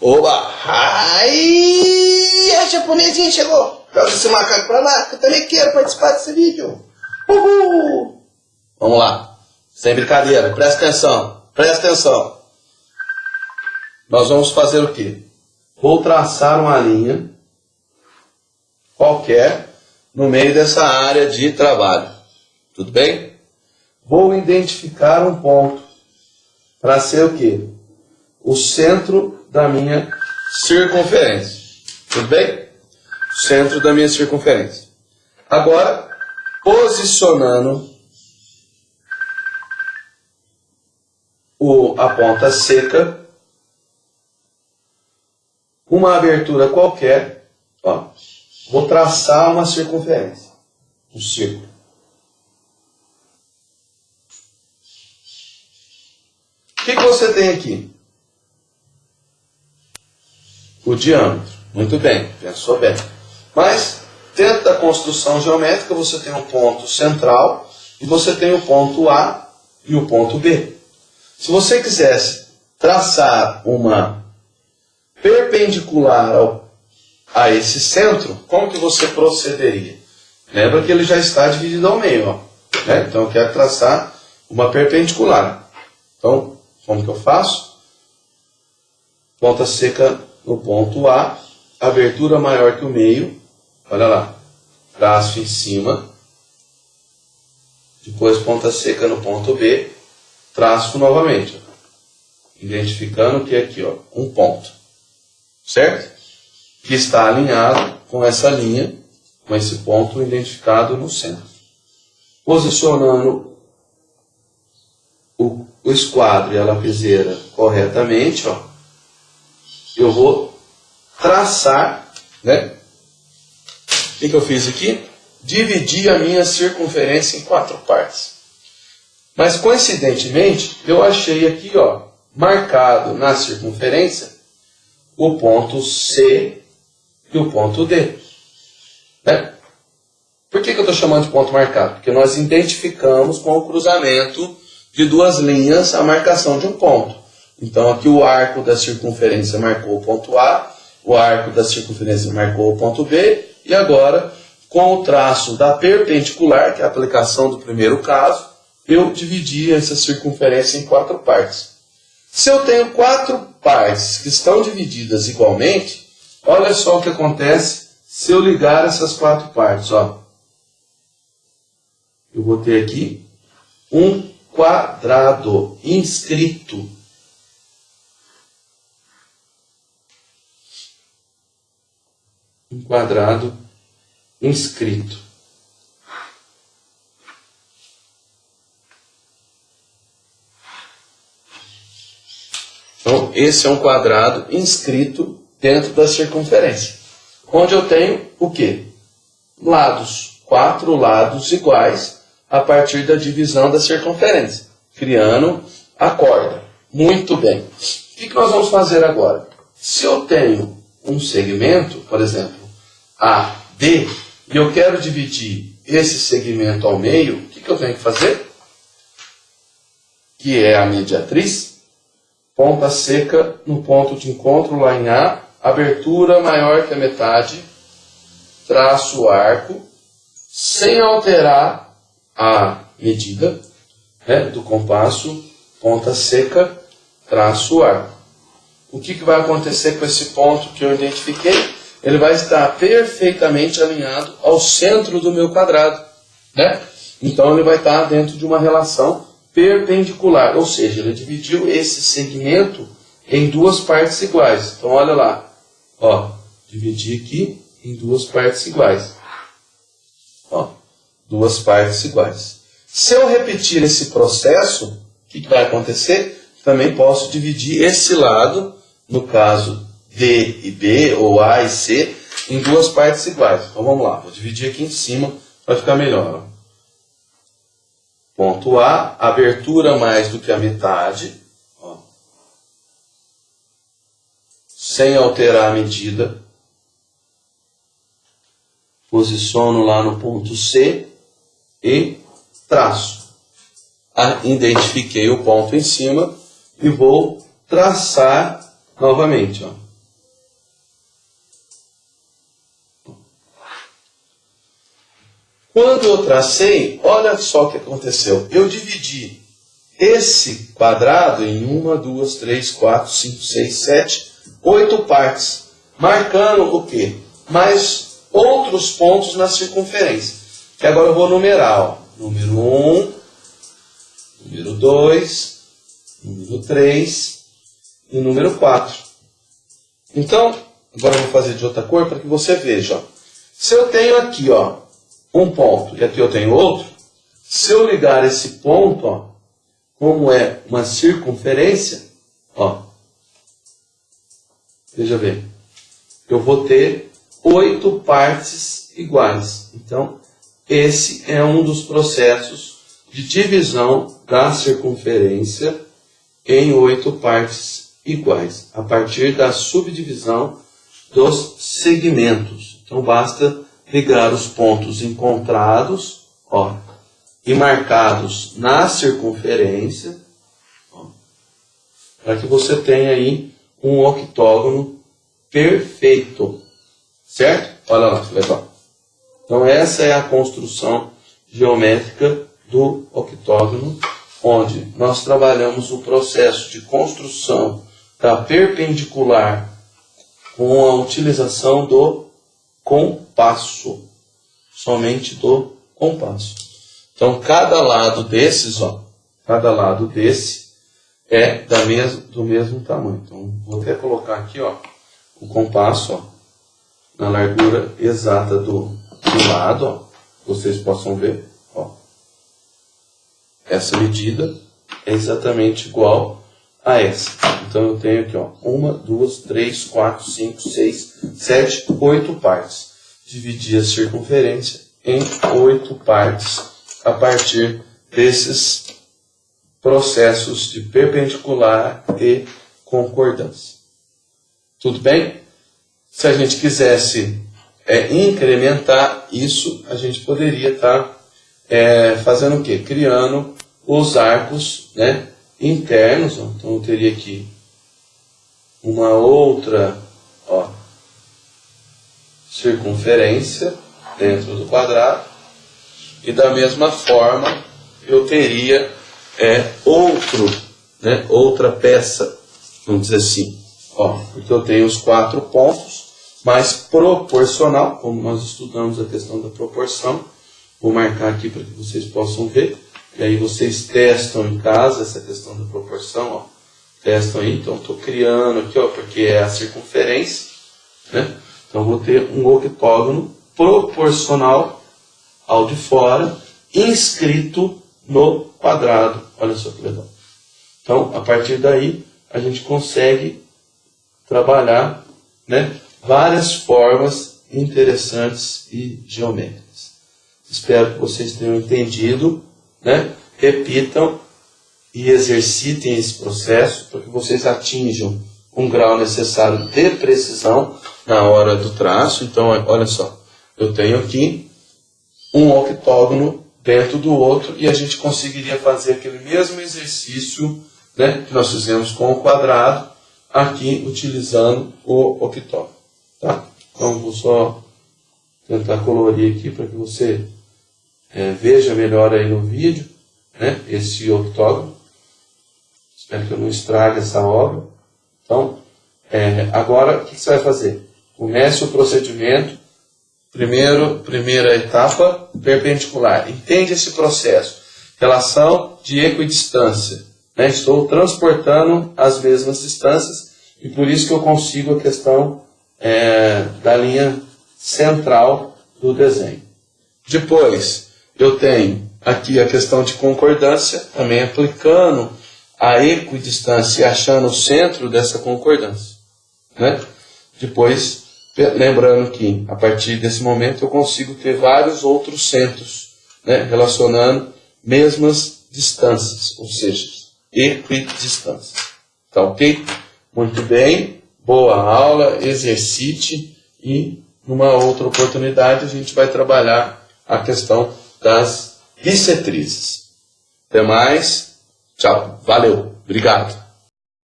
Oba! Ai, a japonesinha chegou! Traz esse macaco pra lá, que eu também quero participar desse vídeo. Uhul! Vamos lá. Sem brincadeira, presta atenção. Presta atenção. Nós vamos fazer o quê? Vou traçar uma linha qualquer no meio dessa área de trabalho. Tudo bem? Vou identificar um ponto para ser o quê? O centro da minha circunferência. Tudo bem? Centro da minha circunferência. Agora, posicionando o, a ponta seca, uma abertura qualquer, ó, vou traçar uma circunferência, um círculo. O que, que você tem aqui? Diâmetro. Muito bem, pensou bem. Mas, dentro da construção geométrica, você tem o ponto central e você tem o ponto A e o ponto B. Se você quisesse traçar uma perpendicular ao, a esse centro, como que você procederia? Lembra que ele já está dividido ao meio. Ó, né? Então eu quero traçar uma perpendicular. Então, como que eu faço? Ponta seca no ponto A, abertura maior que o meio, olha lá, traço em cima, depois ponta seca no ponto B, traço novamente, identificando que aqui, ó, um ponto, certo? Que está alinhado com essa linha, com esse ponto identificado no centro. Posicionando o, o esquadro e a lapiseira corretamente, ó, eu vou traçar, né? O que, que eu fiz aqui? Dividi a minha circunferência em quatro partes. Mas coincidentemente, eu achei aqui, ó, marcado na circunferência, o ponto C e o ponto D. Né? Por que, que eu estou chamando de ponto marcado? Porque nós identificamos com o cruzamento de duas linhas a marcação de um ponto. Então aqui o arco da circunferência marcou o ponto A, o arco da circunferência marcou o ponto B, e agora, com o traço da perpendicular, que é a aplicação do primeiro caso, eu dividi essa circunferência em quatro partes. Se eu tenho quatro partes que estão divididas igualmente, olha só o que acontece se eu ligar essas quatro partes. Ó. Eu vou ter aqui um quadrado inscrito. Um quadrado inscrito. Então, esse é um quadrado inscrito dentro da circunferência. Onde eu tenho o quê? Lados. Quatro lados iguais a partir da divisão da circunferência. Criando a corda. Muito bem. O que nós vamos fazer agora? Se eu tenho um segmento, por exemplo, AD, e eu quero dividir esse segmento ao meio, o que, que eu tenho que fazer? Que é a mediatriz ponta seca no ponto de encontro lá em A, abertura maior que a metade, traço arco, sem alterar a medida né, do compasso, ponta seca, traço arco. O que, que vai acontecer com esse ponto que eu identifiquei? Ele vai estar perfeitamente alinhado ao centro do meu quadrado. Né? Então ele vai estar dentro de uma relação perpendicular, ou seja, ele dividiu esse segmento em duas partes iguais. Então, olha lá, ó, dividi aqui em duas partes iguais. Ó, duas partes iguais. Se eu repetir esse processo, o que, que vai acontecer? Também posso dividir esse lado, no caso D e B, ou A e C, em duas partes iguais. Então vamos lá, vou dividir aqui em cima para ficar melhor. Ponto A, abertura mais do que a metade, ó, sem alterar a medida. Posiciono lá no ponto C e traço. Identifiquei o ponto em cima e vou traçar Novamente, ó. Quando eu tracei, olha só o que aconteceu. Eu dividi esse quadrado em uma, duas, três, quatro, cinco, seis, sete, oito partes, marcando o quê? Mais outros pontos na circunferência. Que agora eu vou numerar. Ó. Número 1, um, número 2, número 3, e número 4. Então, agora eu vou fazer de outra cor para que você veja. Se eu tenho aqui ó, um ponto e aqui eu tenho outro, se eu ligar esse ponto, ó, como é uma circunferência, ó, veja bem, eu vou ter oito partes iguais. Então, esse é um dos processos de divisão da circunferência em oito partes iguais, a partir da subdivisão dos segmentos. Então basta ligar os pontos encontrados ó, e marcados na circunferência para que você tenha aí um octógono perfeito. Certo? Olha lá legal. Então essa é a construção geométrica do octógono, onde nós trabalhamos o processo de construção da perpendicular com a utilização do compasso, somente do compasso. Então cada lado desses, ó, cada lado desse é da mes do mesmo tamanho. Então vou até colocar aqui, ó, o compasso, ó, na largura exata do do lado, ó, vocês possam ver, ó, essa medida é exatamente igual a essa. Então eu tenho aqui, ó, uma, duas, três, quatro, cinco, seis, sete, oito partes. Dividir a circunferência em oito partes a partir desses processos de perpendicular e concordância. Tudo bem? Se a gente quisesse é, incrementar isso, a gente poderia estar tá, é, fazendo o quê? Criando os arcos né, internos. Ó. Então eu teria aqui uma outra ó, circunferência dentro do quadrado. E da mesma forma eu teria é, outro, né, outra peça, vamos dizer assim. Ó, porque eu tenho os quatro pontos mais proporcional, como nós estudamos a questão da proporção. Vou marcar aqui para que vocês possam ver. E aí vocês testam em casa essa questão da proporção, ó. Testam aí, então estou criando aqui, ó, porque é a circunferência, né? Então vou ter um octógono proporcional ao de fora, inscrito no quadrado. Olha só que legal. Então, a partir daí, a gente consegue trabalhar, né? várias formas interessantes e geométricas. Espero que vocês tenham entendido, né? repitam e exercitem esse processo para que vocês atinjam um grau necessário de precisão na hora do traço. Então, olha só, eu tenho aqui um octógono dentro do outro e a gente conseguiria fazer aquele mesmo exercício né, que nós fizemos com o quadrado aqui utilizando o octógono. Tá? Então vou só tentar colorir aqui para que você é, veja melhor aí no vídeo né, esse octógono. Espero que eu não estrague essa obra. Então, é, agora o que você vai fazer? Comece o procedimento. Primeiro, primeira etapa, perpendicular. Entende esse processo. Relação de equidistância. Né? Estou transportando as mesmas distâncias e por isso que eu consigo a questão é, da linha central do desenho. Depois, eu tenho aqui a questão de concordância, também aplicando a equidistância e achando o centro dessa concordância. Né? Depois, lembrando que a partir desse momento eu consigo ter vários outros centros, né? relacionando mesmas distâncias, ou seja, equidistâncias. Tá ok? Muito bem boa aula, exercite e numa outra oportunidade a gente vai trabalhar a questão das bissetrizes. Até mais, tchau, valeu, obrigado.